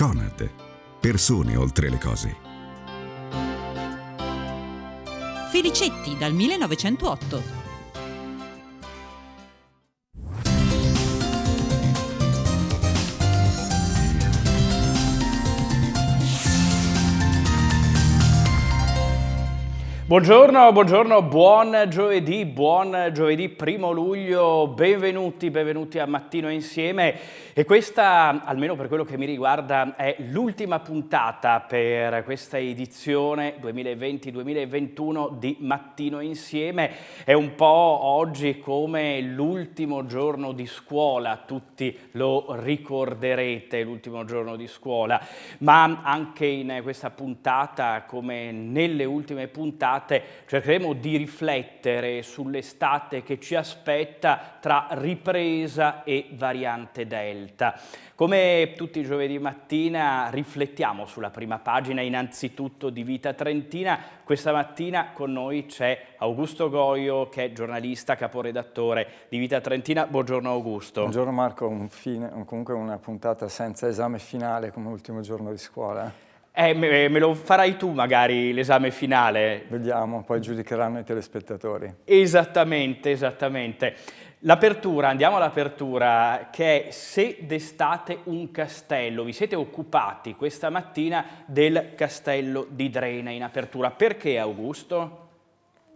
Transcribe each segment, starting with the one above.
Conad. Persone oltre le cose. Felicetti dal 1908. Buongiorno, buongiorno, buon giovedì, buon giovedì primo luglio, benvenuti, benvenuti a Mattino Insieme e questa, almeno per quello che mi riguarda, è l'ultima puntata per questa edizione 2020-2021 di Mattino Insieme. È un po' oggi come l'ultimo giorno di scuola, tutti lo ricorderete, l'ultimo giorno di scuola, ma anche in questa puntata, come nelle ultime puntate, cercheremo di riflettere sull'estate che ci aspetta tra ripresa e variante Delta. Come tutti i giovedì mattina riflettiamo sulla prima pagina innanzitutto di Vita Trentina. Questa mattina con noi c'è Augusto Goio che è giornalista, caporedattore di Vita Trentina. Buongiorno Augusto. Buongiorno Marco, un fine, comunque una puntata senza esame finale come ultimo giorno di scuola. Eh, me, me, lo farai tu magari l'esame finale. Vediamo, poi giudicheranno i telespettatori. Esattamente, esattamente. L'apertura, andiamo all'apertura, che è se destate un castello. Vi siete occupati questa mattina del castello di Drena in apertura. Perché Augusto?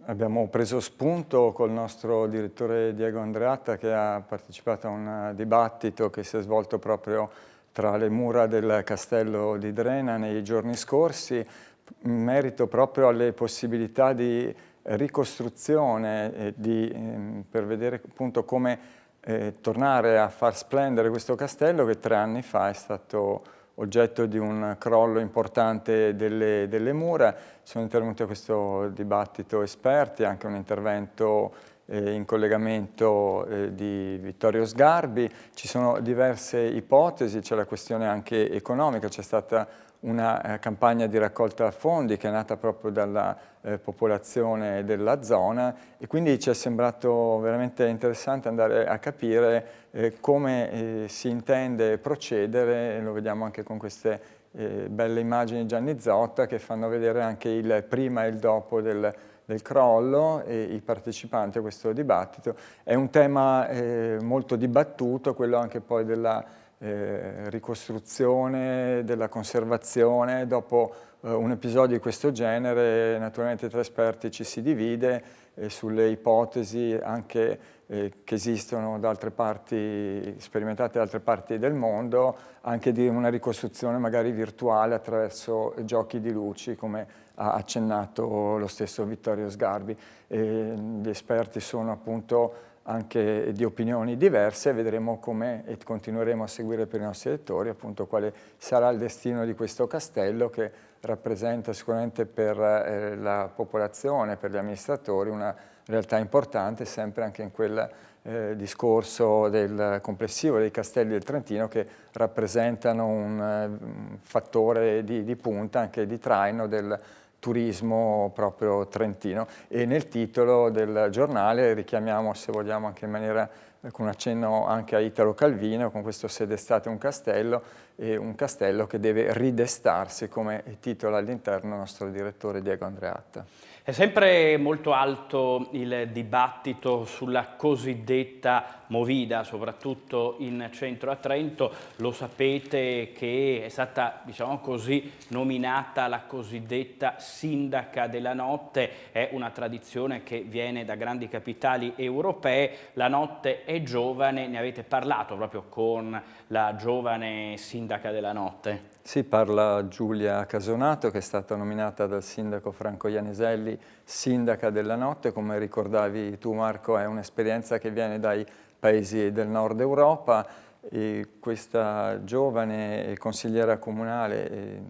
Abbiamo preso spunto col nostro direttore Diego Andreatta che ha partecipato a un dibattito che si è svolto proprio tra le mura del castello di Drena nei giorni scorsi, in merito proprio alle possibilità di ricostruzione di, ehm, per vedere appunto come eh, tornare a far splendere questo castello che tre anni fa è stato oggetto di un crollo importante delle, delle mura. Sono intervenuti a questo dibattito esperti, anche un intervento eh, in collegamento eh, di Vittorio Sgarbi, ci sono diverse ipotesi, c'è la questione anche economica, c'è stata una eh, campagna di raccolta fondi che è nata proprio dalla eh, popolazione della zona e quindi ci è sembrato veramente interessante andare a capire eh, come eh, si intende procedere, lo vediamo anche con queste belle immagini Gianni Zotta che fanno vedere anche il prima e il dopo del del crollo e i partecipanti a questo dibattito. È un tema eh, molto dibattuto, quello anche poi della eh, ricostruzione, della conservazione. Dopo eh, un episodio di questo genere, naturalmente tra esperti ci si divide eh, sulle ipotesi anche eh, che esistono da altre parti, sperimentate da altre parti del mondo, anche di una ricostruzione magari virtuale attraverso giochi di luci, come ha accennato lo stesso Vittorio Sgarbi. E gli esperti sono appunto anche di opinioni diverse, vedremo come e continueremo a seguire per i nostri lettori appunto quale sarà il destino di questo castello che rappresenta sicuramente per eh, la popolazione, per gli amministratori una realtà importante sempre anche in quel eh, discorso del complessivo dei castelli del Trentino che rappresentano un, un fattore di, di punta anche di traino del turismo proprio trentino e nel titolo del giornale richiamiamo se vogliamo anche in maniera con un accenno anche a Italo Calvino con questo se d'estate un castello e un castello che deve ridestarsi come titola all'interno il nostro direttore Diego Andreatta. È sempre molto alto il dibattito sulla cosiddetta Movida, soprattutto in centro a Trento. Lo sapete che è stata, diciamo così, nominata la cosiddetta sindaca della notte. È una tradizione che viene da grandi capitali europee. La notte è giovane, ne avete parlato proprio con la giovane sindaca della notte. Sì, parla Giulia Casonato che è stata nominata dal sindaco Franco Ianeselli sindaca della notte, come ricordavi tu Marco è un'esperienza che viene dai paesi del nord Europa. E questa giovane consigliera comunale eh,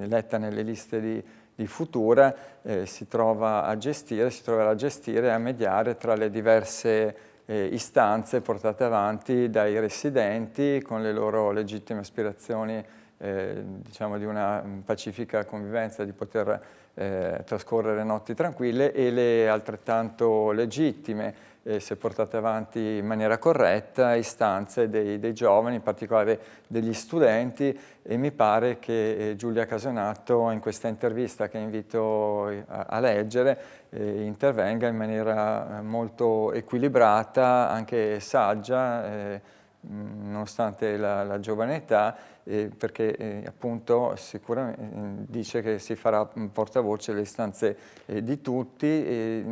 eletta nelle liste di, di Futura eh, si trova a gestire, si troverà a gestire e a mediare tra le diverse eh, istanze portate avanti dai residenti con le loro legittime aspirazioni eh, diciamo di una pacifica convivenza, di poter eh, trascorrere notti tranquille e le altrettanto legittime eh, se portate avanti in maniera corretta, istanze dei, dei, giovani, in particolare degli studenti. E mi pare che eh, Giulia Casonato in questa intervista che invito eh, a, a leggere eh, intervenga in maniera molto equilibrata, anche saggia, eh, nonostante la, la giovane età, eh, perché eh, appunto sicuramente dice che si farà portavoce le istanze eh, di tutti. E,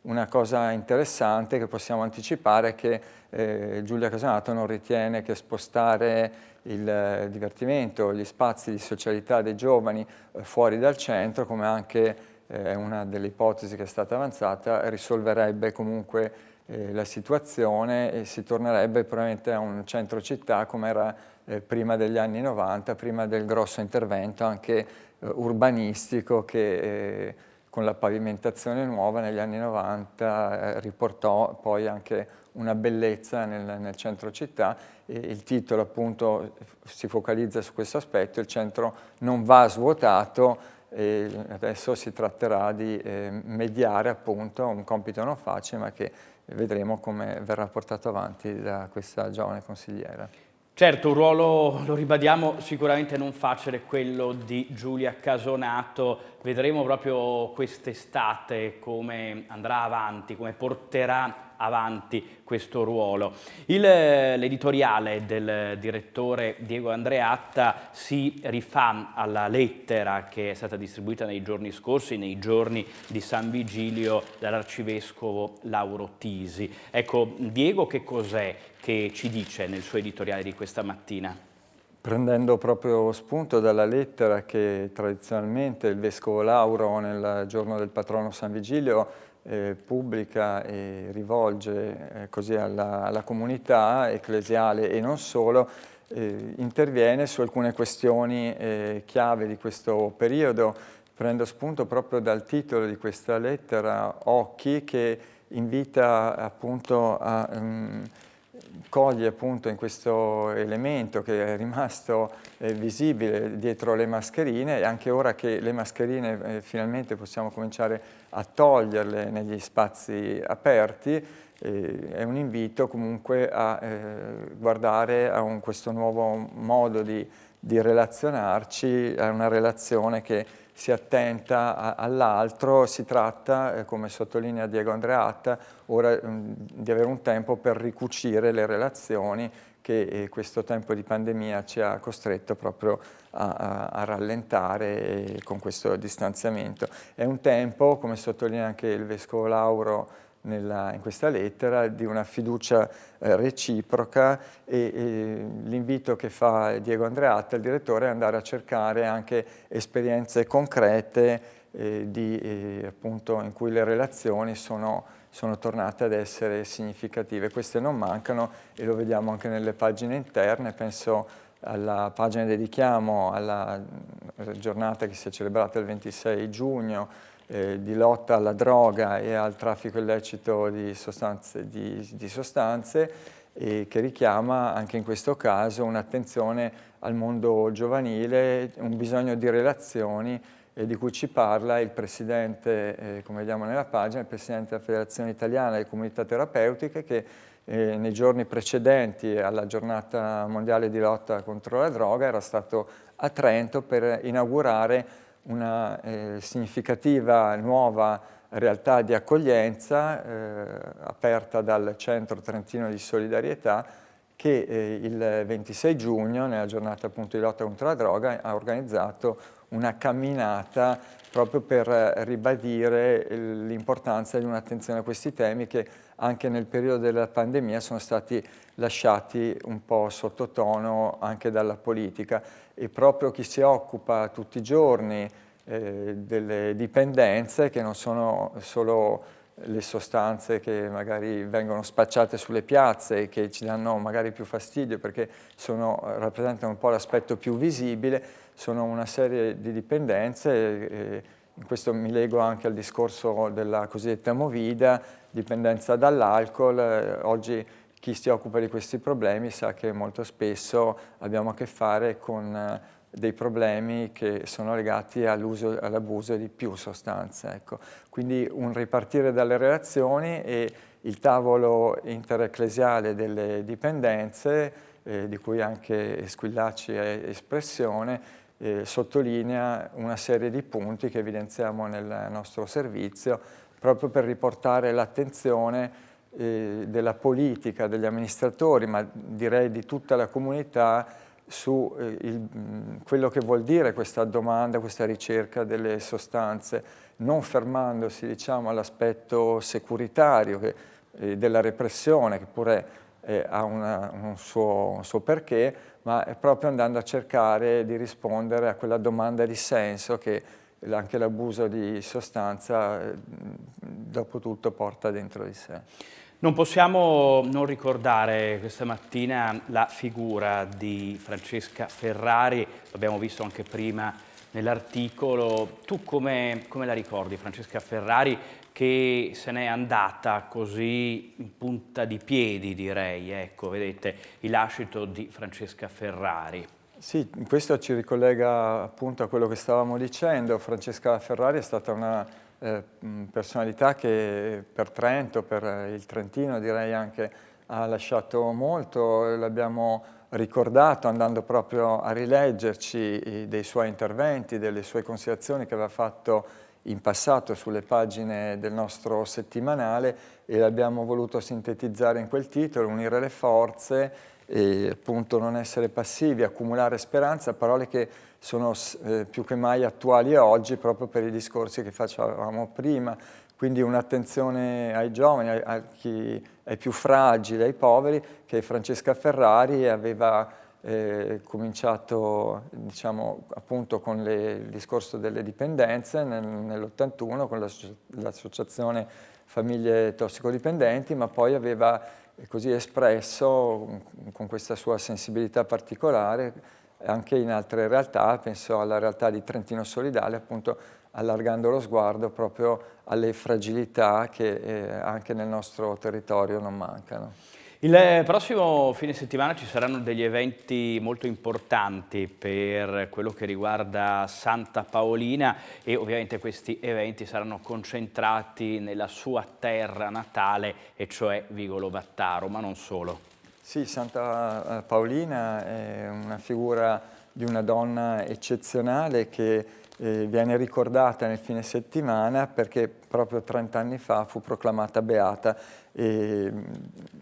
una cosa interessante che possiamo anticipare è che eh, Giulia Casanato non ritiene che spostare il divertimento, gli spazi di socialità dei giovani eh, fuori dal centro, come anche eh, una delle ipotesi che è stata avanzata, risolverebbe comunque eh, la situazione e si tornerebbe probabilmente a un centro città come era eh, prima degli anni 90, prima del grosso intervento anche eh, urbanistico che eh, con la pavimentazione nuova negli anni 90 eh, riportò poi anche una bellezza nel, nel, centro città. E il titolo appunto si focalizza su questo aspetto, il centro non va svuotato e adesso si tratterà di mediare appunto un compito non facile ma che vedremo come verrà portato avanti da questa giovane consigliera. Certo, un ruolo, lo ribadiamo, sicuramente non facile quello di Giulia Casonato. Vedremo proprio quest'estate come andrà avanti, come porterà avanti questo ruolo. L'editoriale del direttore Diego Andreatta si rifà alla lettera che è stata distribuita nei giorni scorsi, nei giorni di San Vigilio dall'arcivescovo Lauro Tisi. Ecco, Diego che cos'è che ci dice nel suo editoriale di questa mattina? Prendendo proprio spunto dalla lettera che tradizionalmente il Vescovo Lauro nel giorno del patrono San Vigilio eh, pubblica e rivolge eh, così alla, alla, comunità ecclesiale e non solo, eh, interviene su alcune questioni eh, chiave di questo periodo. Prendo spunto proprio dal titolo di questa lettera, Occhi, che invita appunto a... Um, coglie appunto in questo elemento che è rimasto eh, visibile dietro le mascherine e anche ora che le mascherine eh, finalmente possiamo cominciare a toglierle negli spazi aperti eh, è un invito comunque a eh, guardare a un, questo nuovo modo di, di relazionarci, a una relazione che si attenta all'altro, si tratta, eh, come sottolinea Diego Andreatta, ora mm, di avere un tempo per ricucire le relazioni che eh, questo tempo di pandemia ci ha costretto proprio a, a, a rallentare con questo distanziamento. È un tempo, come sottolinea anche il Vescovo Lauro nella, in questa lettera di una fiducia eh, reciproca e, e l'invito che fa Diego Andreatta, il direttore, è andare a cercare anche esperienze concrete eh, di, eh, appunto, in cui le relazioni sono, sono tornate ad essere significative. Queste non mancano e lo vediamo anche nelle pagine interne, penso alla pagina dedichiamo alla giornata che si è celebrata il 26 giugno eh, di lotta alla droga e al traffico illecito di sostanze, di, di sostanze e che richiama anche in questo caso un'attenzione al mondo giovanile, un bisogno di relazioni eh, di cui ci parla il Presidente, eh, come vediamo nella pagina, il Presidente della Federazione Italiana delle Comunità Terapeutiche che eh, nei giorni precedenti alla giornata mondiale di lotta contro la droga era stato a Trento per inaugurare una eh, significativa nuova realtà di accoglienza eh, aperta dal Centro Trentino di Solidarietà che eh, il 26 giugno, nella giornata appunto di lotta contro la droga, ha organizzato una camminata proprio per ribadire l'importanza di un'attenzione a questi temi che anche nel periodo della pandemia sono stati lasciati un po' sottotono anche dalla politica. E proprio chi si occupa tutti i giorni eh, delle dipendenze che non sono solo le sostanze che magari vengono spacciate sulle piazze e che ci danno magari più fastidio perché sono, rappresentano un po' l'aspetto più visibile, sono una serie di dipendenze, e, in questo mi lego anche al discorso della cosiddetta movida, dipendenza dall'alcol, eh, oggi chi si occupa di questi problemi sa che molto spesso abbiamo a che fare con dei problemi che sono legati all'abuso di più sostanze. Ecco. Quindi un ripartire dalle relazioni e il tavolo interecclesiale delle dipendenze, eh, di cui anche Squillacci è espressione, eh, sottolinea una serie di punti che evidenziamo nel nostro servizio proprio per riportare l'attenzione eh, della politica, degli amministratori, ma direi di tutta la comunità su eh, il, quello che vuol dire questa domanda, questa ricerca delle sostanze, non fermandosi diciamo, all'aspetto securitario che, eh, della repressione, che pure eh, ha una, un, suo, un, suo, perché, ma proprio andando a cercare di rispondere a quella domanda di senso che anche l'abuso di sostanza eh, dopo tutto porta dentro di sé. Non possiamo non ricordare questa mattina la figura di Francesca Ferrari, l'abbiamo visto anche prima nell'articolo. Tu come, come, la ricordi Francesca Ferrari che se n'è andata così in punta di piedi direi, ecco vedete il lascito di Francesca Ferrari. Sì, questo ci ricollega appunto a quello che stavamo dicendo. Francesca Ferrari è stata una eh, personalità che per Trento, per il Trentino direi anche, ha lasciato molto. L'abbiamo ricordato andando proprio a rileggerci dei suoi interventi, delle sue considerazioni che aveva fatto in passato sulle pagine del nostro settimanale e l'abbiamo voluto sintetizzare in quel titolo, unire le forze e appunto non essere passivi, accumulare speranza, parole che sono eh, più che mai attuali oggi proprio per i discorsi che facevamo prima, quindi un'attenzione ai giovani, ai, a chi, ai più fragili, ai poveri, che Francesca Ferrari aveva eh, cominciato diciamo, appunto con le, il discorso delle dipendenze nel, nell'81 con l'associazione Famiglie Tossicodipendenti, ma poi aveva così espresso con questa sua sensibilità particolare anche in altre realtà, penso alla realtà di Trentino Solidale, appunto allargando lo sguardo proprio alle fragilità che eh, anche nel nostro territorio non mancano. Il prossimo fine settimana ci saranno degli eventi molto importanti per quello che riguarda Santa Paolina e ovviamente questi eventi saranno concentrati nella sua terra natale e cioè Vigolo Vattaro, ma non solo. Sì, Santa Paolina è una figura di una donna eccezionale che eh, viene ricordata nel fine settimana perché proprio 30 anni fa fu proclamata beata e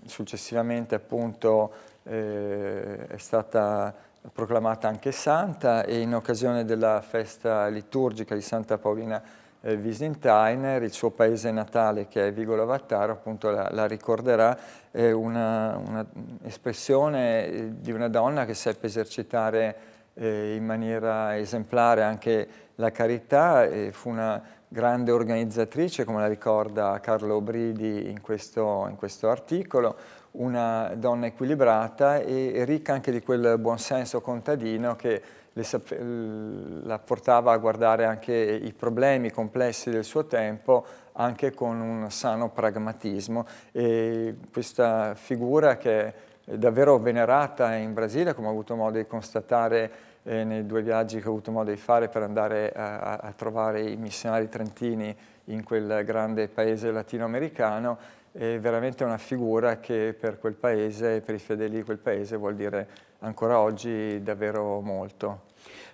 successivamente appunto eh, è stata proclamata anche santa e in occasione della festa liturgica di Santa Paolina eh, Wiesentiner, il suo paese natale che è Vigolo Vattaro, appunto la, la ricorderà, è un'espressione un di una donna che seppe esercitare eh, in maniera esemplare anche la carità e fu una grande organizzatrice, come la ricorda Carlo Bridi in questo, in questo articolo, una donna equilibrata e ricca anche di quel buonsenso contadino che la portava a guardare anche i problemi complessi del suo tempo anche con un sano pragmatismo. E questa figura che davvero venerata in Brasile, come ho avuto modo di constatare eh, nei due viaggi che ho avuto modo di fare per andare a, a trovare i missionari trentini in quel grande paese latinoamericano, è veramente una figura che per quel paese, per i fedeli di quel paese, vuol dire ancora oggi davvero molto.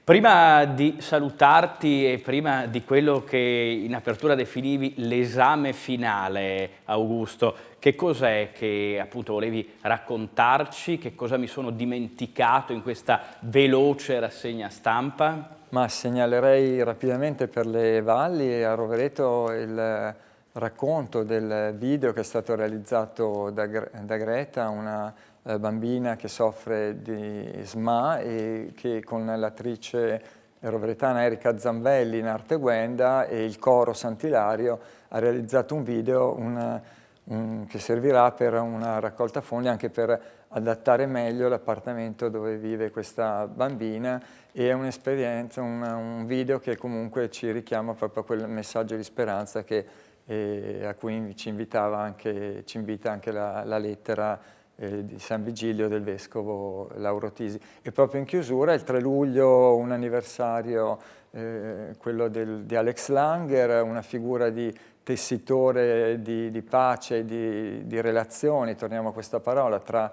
Prima di salutarti e prima di quello che in apertura definivi l'esame finale, Augusto, che cos'è che appunto volevi raccontarci? Che cosa mi sono dimenticato in questa veloce rassegna stampa? Ma segnalerei rapidamente per le valli a Rovereto il racconto del video che è stato realizzato da, da Greta, una bambina che soffre di SMA e che con l'attrice roveretana Erika Zambelli in arte Guenda e il coro Sant'Ilario ha realizzato un video una, un, che servirà per una raccolta fondi anche per adattare meglio l'appartamento dove vive questa bambina e è un'esperienza, un, un video che comunque ci richiama proprio a quel messaggio di speranza che, eh, a cui ci, anche, ci invita anche la, la lettera eh, di San Vigilio del Vescovo Lauro Tisi. E proprio in chiusura, il 3 luglio, un anniversario, eh, quello del, di Alex Langer, una figura di tessitore di, di pace, di, di relazioni, torniamo a questa parola, tra,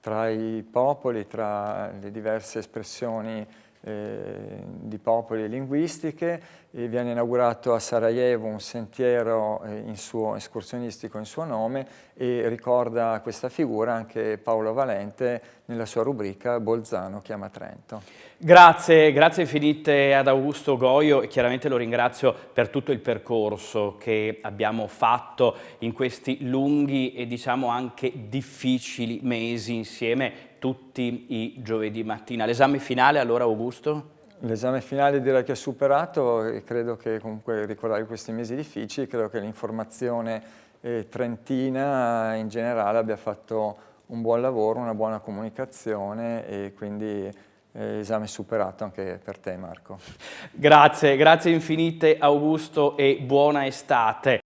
tra i popoli, tra le diverse espressioni eh, di popoli e linguistiche e viene inaugurato a Sarajevo un sentiero eh, in suo, escursionistico in suo nome e ricorda questa figura anche Paolo Valente nella sua rubrica Bolzano chiama Trento. Grazie, grazie infinite ad Augusto Goio e chiaramente lo ringrazio per tutto il percorso che abbiamo fatto in questi lunghi e diciamo anche difficili mesi insieme tutti i giovedì mattina. L'esame finale allora Augusto? L'esame finale direi che è superato e credo che comunque ricordare questi mesi difficili, credo che l'informazione eh, trentina in generale abbia fatto un buon lavoro, una buona comunicazione e quindi eh, esame superato anche per te Marco. Grazie, grazie infinite Augusto e buona estate.